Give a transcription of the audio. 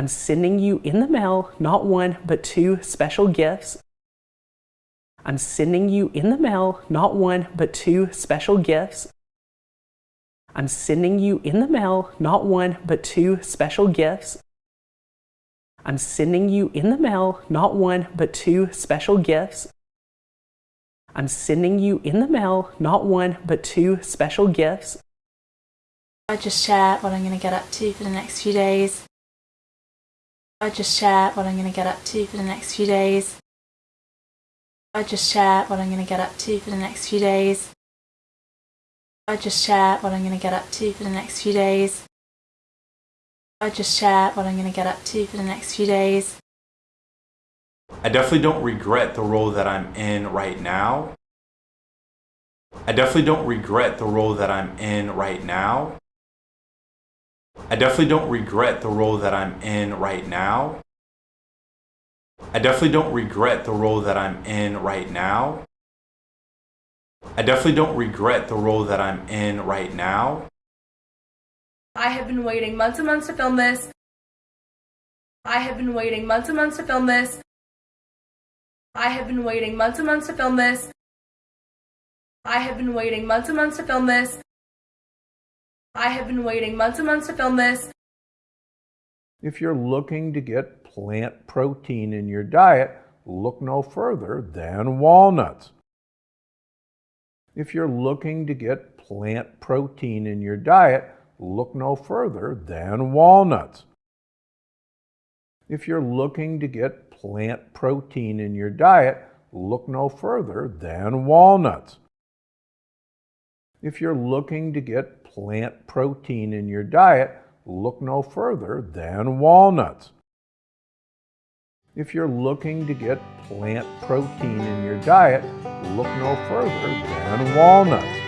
I'm sending you in the mail not one, but two special gifts. I'm sending you in the mail not one, but two special gifts. I'm sending you in the mail not one, but two special gifts. I'm sending you in the mail not one, but two special gifts. I'm sending you in the mail not one, but two special gifts. I just share what I'm going to get up to for the next few days. I just share what I'm going to get up to for the next few days. I just share what I'm going to get up to for the next few days. I just share what I'm going to get up to for the next few days. I just share what I'm going to get up to for the next few days. I definitely don't regret the role that I'm in right now. I definitely don't regret the role that I'm in right now. I definitely don't regret the role that I'm in right now. I definitely don't regret the role that I'm in right now. I definitely don't regret the role that I'm in right now. I have been waiting months and months to film this. I have been waiting months and months to film this. I have been waiting months and months to film this. I have been waiting months and months to film this. I have been waiting months and months to film this. If you're looking to get plant protein in your diet, look no further than walnuts. If you're looking to get plant protein in your diet, look no further than walnuts. If you're looking to get plant protein in your diet, look no further than walnuts. If you're looking to get plant protein in your diet, look no further than walnuts. If you're looking to get plant protein in your diet, look no further than walnuts.